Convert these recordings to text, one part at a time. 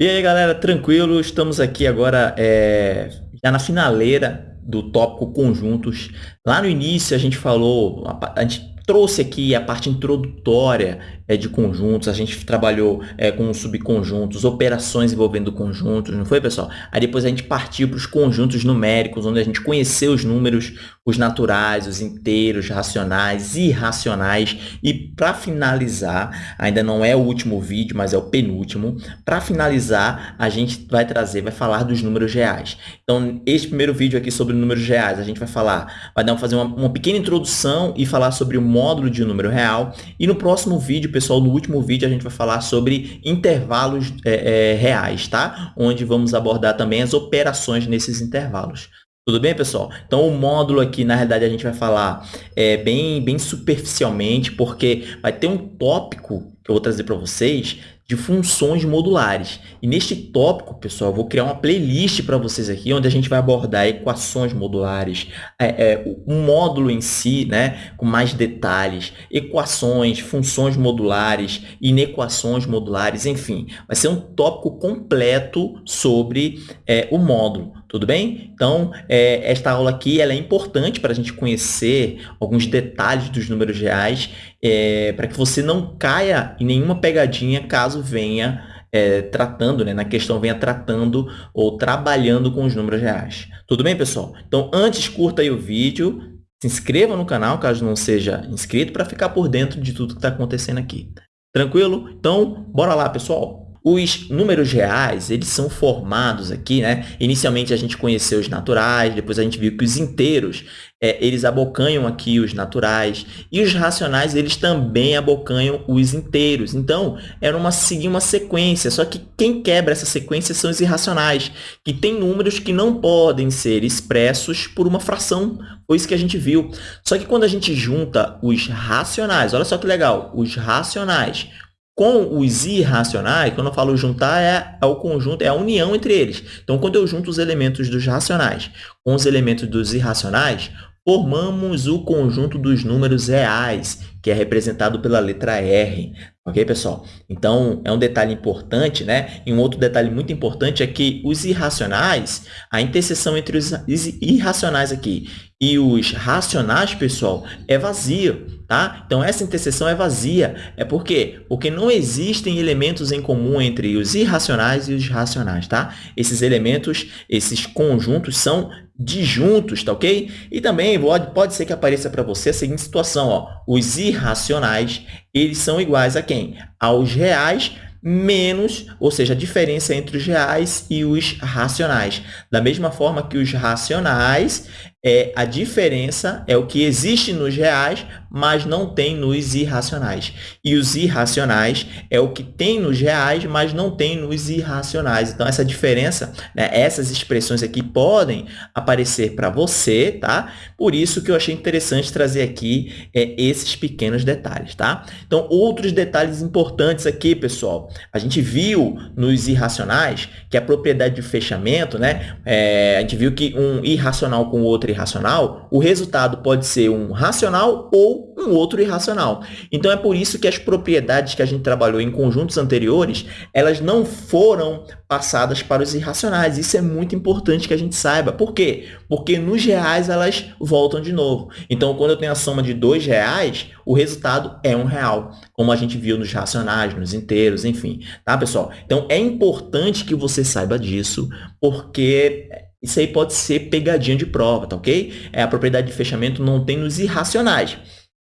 E aí, galera, tranquilo? Estamos aqui agora é, já na finaleira do tópico conjuntos. Lá no início a gente falou, a, a gente trouxe aqui a parte introdutória é, de conjuntos, a gente trabalhou é, com subconjuntos, operações envolvendo conjuntos, não foi, pessoal? Aí depois a gente partiu para os conjuntos numéricos, onde a gente conheceu os números, os naturais, os inteiros, racionais, irracionais. E para finalizar, ainda não é o último vídeo, mas é o penúltimo, para finalizar, a gente vai trazer, vai falar dos números reais. Então, este primeiro vídeo aqui sobre números reais, a gente vai falar, vai dar, fazer uma, uma pequena introdução e falar sobre o módulo de número real. E no próximo vídeo, pessoal, no último vídeo, a gente vai falar sobre intervalos é, é, reais, tá? Onde vamos abordar também as operações nesses intervalos. Tudo bem, pessoal? Então, o módulo aqui, na realidade, a gente vai falar é, bem, bem superficialmente, porque vai ter um tópico que eu vou trazer para vocês de funções modulares. E neste tópico, pessoal, eu vou criar uma playlist para vocês aqui, onde a gente vai abordar equações modulares, é, é, o módulo em si, né, com mais detalhes, equações, funções modulares, inequações modulares, enfim. Vai ser um tópico completo sobre é, o módulo. Tudo bem? Então, é, esta aula aqui ela é importante para a gente conhecer alguns detalhes dos números reais, é, para que você não caia em nenhuma pegadinha caso venha é, tratando, né, na questão venha tratando ou trabalhando com os números reais. Tudo bem, pessoal? Então, antes, curta aí o vídeo, se inscreva no canal, caso não seja inscrito, para ficar por dentro de tudo que está acontecendo aqui. Tranquilo? Então, bora lá, pessoal! Os números reais, eles são formados aqui, né? Inicialmente, a gente conheceu os naturais, depois a gente viu que os inteiros, é, eles abocanham aqui os naturais, e os racionais, eles também abocanham os inteiros. Então, era uma, seguir uma sequência, só que quem quebra essa sequência são os irracionais, que tem números que não podem ser expressos por uma fração, foi isso que a gente viu. Só que quando a gente junta os racionais, olha só que legal, os racionais com os irracionais, quando eu falo juntar, é, é, o conjunto, é a união entre eles. Então, quando eu junto os elementos dos racionais com os elementos dos irracionais, formamos o conjunto dos números reais, que é representado pela letra R. Ok, pessoal? Então, é um detalhe importante, né? E um outro detalhe muito importante é que os irracionais, a interseção entre os irracionais aqui e os racionais, pessoal, é vazia, tá? Então, essa interseção é vazia. É por quê? Porque não existem elementos em comum entre os irracionais e os racionais, tá? Esses elementos, esses conjuntos são disjuntos, tá ok? E também pode, pode ser que apareça para você a seguinte situação, ó. Os irracionais, eles são iguais a quem? Aos reais menos, ou seja, a diferença entre os reais e os racionais. Da mesma forma que os racionais, é, a diferença é o que existe nos reais, mas não tem nos irracionais. E os irracionais é o que tem nos reais, mas não tem nos irracionais. Então, essa diferença, né, essas expressões aqui podem aparecer para você, tá? Por isso que eu achei interessante trazer aqui é, esses pequenos detalhes, tá? Então, outros detalhes importantes aqui, pessoal. A gente viu nos irracionais que a propriedade de fechamento, né? É, a gente viu que um irracional com outro irracional, o resultado pode ser um racional ou um outro irracional. Então, é por isso que as propriedades que a gente trabalhou em conjuntos anteriores, elas não foram passadas para os irracionais. Isso é muito importante que a gente saiba. Por quê? Porque nos reais elas voltam de novo. Então, quando eu tenho a soma de dois reais, o resultado é um real, como a gente viu nos racionais, nos inteiros, enfim. Tá, pessoal? Então, é importante que você saiba disso, porque isso aí pode ser pegadinha de prova, tá ok? É, a propriedade de fechamento não tem nos irracionais.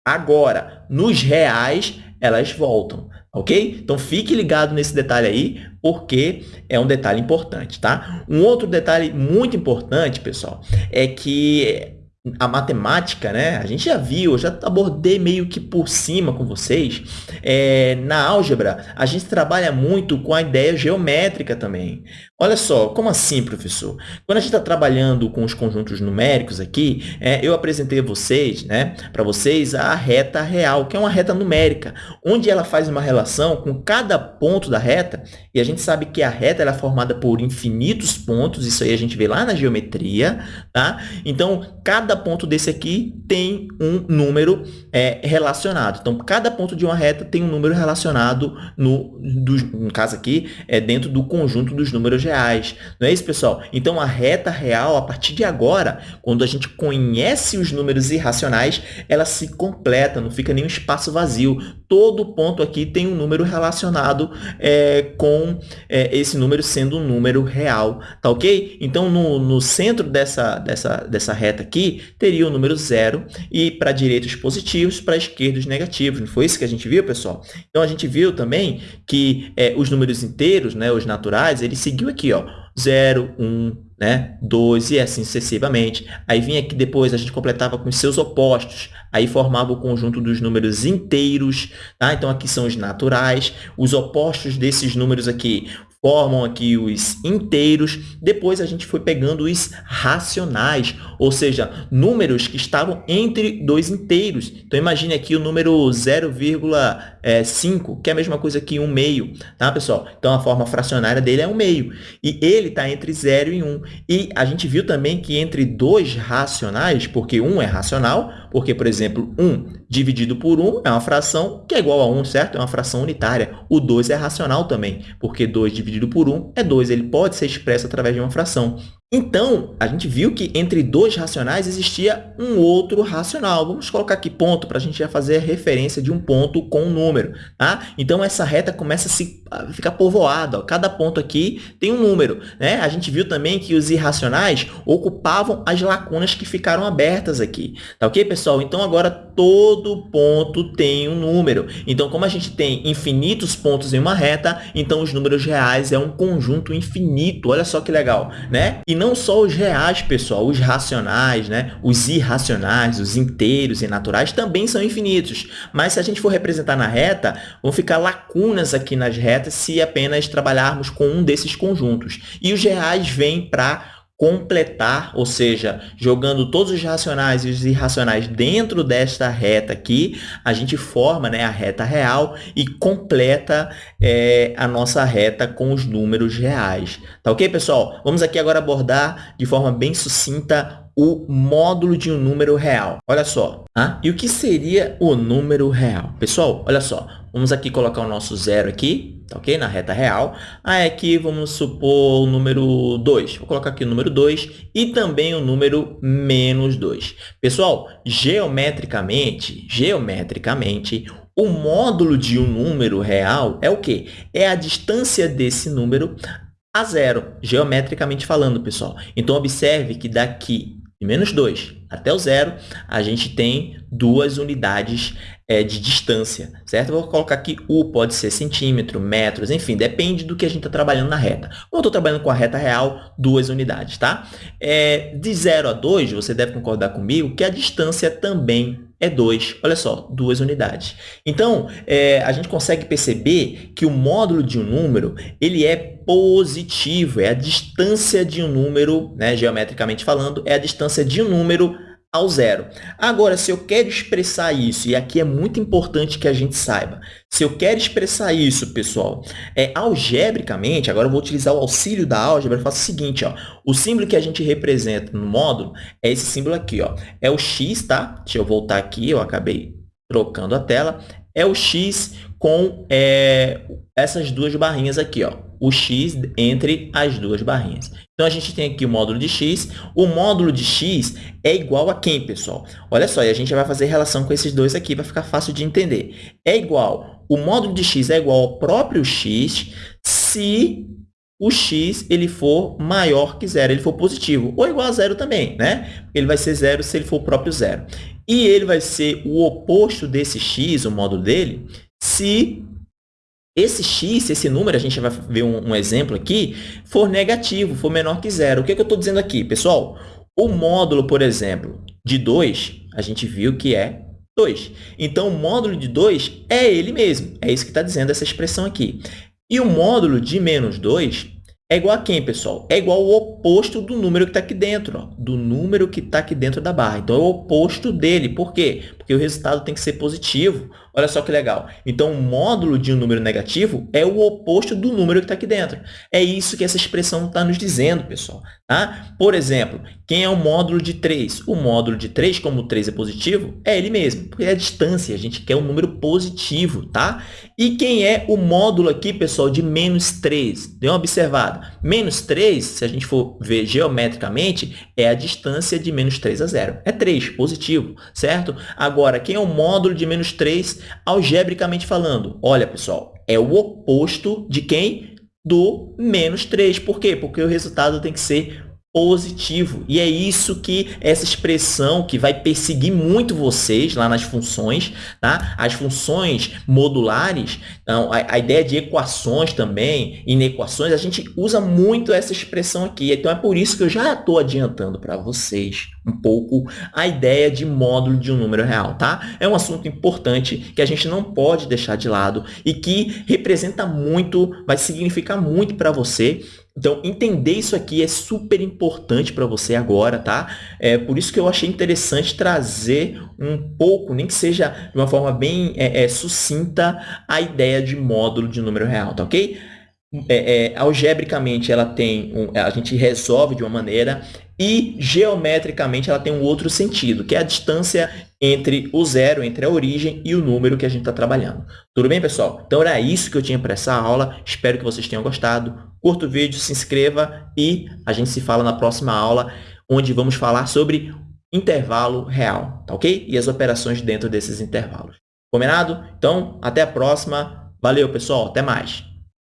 Agora, nos reais, elas voltam, ok? Então, fique ligado nesse detalhe aí, porque é um detalhe importante, tá? Um outro detalhe muito importante, pessoal, é que a matemática, né? A gente já viu, já abordei meio que por cima com vocês. É, na álgebra, a gente trabalha muito com a ideia geométrica também. Olha só, como assim, professor? Quando a gente está trabalhando com os conjuntos numéricos aqui, é, eu apresentei a vocês, né, para vocês a reta real, que é uma reta numérica, onde ela faz uma relação com cada ponto da reta E a gente sabe que a reta é formada por infinitos pontos, isso aí a gente vê lá na geometria, tá? Então, cada ponto desse aqui tem um número é, relacionado. Então, cada ponto de uma reta tem um número relacionado, no, do, no caso aqui, é dentro do conjunto dos números reais. Não é isso, pessoal? Então, a reta real, a partir de agora, quando a gente conhece os números irracionais, ela se completa, não fica nenhum espaço vazio. Todo ponto aqui tem um número relacionado é, com é, esse número sendo um número real, tá ok? Então, no, no centro dessa, dessa, dessa reta aqui, teria o número zero e para a direita os positivos, para a esquerda os negativos. Não foi isso que a gente viu, pessoal? Então, a gente viu também que é, os números inteiros, né, os naturais, ele seguiu aqui, ó, 0, 1, né? 2 e assim sucessivamente. Aí vinha aqui depois, a gente completava com seus opostos, aí formava o conjunto dos números inteiros, tá? Então, aqui são os naturais, os opostos desses números aqui formam aqui os inteiros. Depois a gente foi pegando os racionais, ou seja, números que estavam entre dois inteiros. Então, imagine aqui o número 0,5, que é a mesma coisa que 1 meio, tá, pessoal? Então, a forma fracionária dele é 1 meio. E ele está entre 0 e 1. E a gente viu também que entre dois racionais, porque 1 é racional, porque, por exemplo, 1 dividido por 1 é uma fração que é igual a 1, certo? É uma fração unitária. O 2 é racional também, porque 2 dividido por 1 é 2. Ele pode ser expresso através de uma fração. Então, a gente viu que entre dois racionais existia um outro racional. Vamos colocar aqui ponto para a gente já fazer a referência de um ponto com um número. Tá? Então, essa reta começa a, se, ficar povoada. Ó. Cada ponto aqui tem um número. Né? A gente viu também que os irracionais ocupavam as lacunas que ficaram abertas aqui. Tá ok, pessoal? Então, agora todo ponto tem um número. Então, como a gente tem infinitos pontos em uma reta, então os números reais é um conjunto infinito. Olha só que legal. Né? E não só os reais, pessoal, os racionais, né? os irracionais, os inteiros e naturais também são infinitos. Mas se a gente for representar na reta, vão ficar lacunas aqui nas retas se apenas trabalharmos com um desses conjuntos. E os reais vêm para completar, ou seja, jogando todos os racionais e os irracionais dentro desta reta aqui, a gente forma né, a reta real e completa é, a nossa reta com os números reais. Tá ok, pessoal? Vamos aqui agora abordar de forma bem sucinta o módulo de um número real. Olha só. Ah, e o que seria o número real? Pessoal, olha só. Vamos aqui colocar o nosso zero aqui, tá ok? Na reta real. Aí aqui vamos supor o número 2. Vou colocar aqui o número 2 e também o número menos 2. Pessoal, geometricamente, geometricamente, o módulo de um número real é o quê? É a distância desse número a zero, geometricamente falando, pessoal. Então, observe que daqui de menos 2 até o zero, a gente tem duas unidades é, de distância, certo? Vou colocar aqui U, pode ser centímetro, metros, enfim, depende do que a gente está trabalhando na reta. Como eu estou trabalhando com a reta real, duas unidades, tá? É, de 0 a 2, você deve concordar comigo que a distância também é 2. Olha só, duas unidades. Então, é, a gente consegue perceber que o módulo de um número ele é positivo, é a distância de um número, né, geometricamente falando, é a distância de um número ao zero. Agora, se eu quero expressar isso, e aqui é muito importante que a gente saiba, se eu quero expressar isso, pessoal, é algebricamente, agora eu vou utilizar o auxílio da álgebra, eu faço o seguinte, ó, o símbolo que a gente representa no módulo é esse símbolo aqui, ó, é o x, tá? Deixa eu voltar aqui, eu acabei trocando a tela, é o x com é, essas duas barrinhas aqui, ó, o x entre as duas barrinhas. Então, a gente tem aqui o módulo de x. O módulo de x é igual a quem, pessoal? Olha só, e a gente vai fazer relação com esses dois aqui, vai ficar fácil de entender. É igual, o módulo de x é igual ao próprio x se o x ele for maior que zero, ele for positivo, ou igual a zero também, né? Ele vai ser zero se ele for o próprio zero. E ele vai ser o oposto desse x, o módulo dele, se esse x, esse número, a gente vai ver um, um exemplo aqui, for negativo, for menor que zero. O que, é que eu estou dizendo aqui, pessoal? O módulo, por exemplo, de 2, a gente viu que é 2. Então, o módulo de 2 é ele mesmo. É isso que está dizendo essa expressão aqui. E o módulo de menos 2 é igual a quem, pessoal? É igual ao oposto do número que está aqui dentro, ó, do número que está aqui dentro da barra. Então, é o oposto dele. Por quê? Porque o resultado tem que ser positivo. Olha só que legal. Então, o módulo de um número negativo é o oposto do número que está aqui dentro. É isso que essa expressão está nos dizendo, pessoal. Tá? Por exemplo, quem é o módulo de 3? O módulo de 3, como o 3 é positivo, é ele mesmo, porque é a distância. A gente quer um número positivo. Tá? E quem é o módulo aqui, pessoal, de menos 3? Dê uma observada. Menos 3, se a gente for ver geometricamente, é a distância de menos 3 a 0. É 3, positivo, certo? Agora, quem é o módulo de menos 3? algebricamente falando. Olha, pessoal, é o oposto de quem? Do menos 3. Por quê? Porque o resultado tem que ser positivo. E é isso que essa expressão que vai perseguir muito vocês lá nas funções, tá? As funções modulares, então, a, a ideia de equações também, inequações, a gente usa muito essa expressão aqui. Então, é por isso que eu já estou adiantando para vocês um pouco a ideia de módulo de um número real, tá? É um assunto importante que a gente não pode deixar de lado e que representa muito, vai significar muito para você então, entender isso aqui é super importante para você agora, tá? É por isso que eu achei interessante trazer um pouco, nem que seja de uma forma bem é, é, sucinta, a ideia de módulo de número real, tá ok? É, é, algebricamente, ela tem um, a gente resolve de uma maneira e geometricamente ela tem um outro sentido, que é a distância entre o zero, entre a origem e o número que a gente está trabalhando. Tudo bem, pessoal? Então, era isso que eu tinha para essa aula. Espero que vocês tenham gostado. Curta o vídeo, se inscreva e a gente se fala na próxima aula, onde vamos falar sobre intervalo real, tá ok? E as operações dentro desses intervalos. Combinado? Então, até a próxima. Valeu, pessoal. Até mais.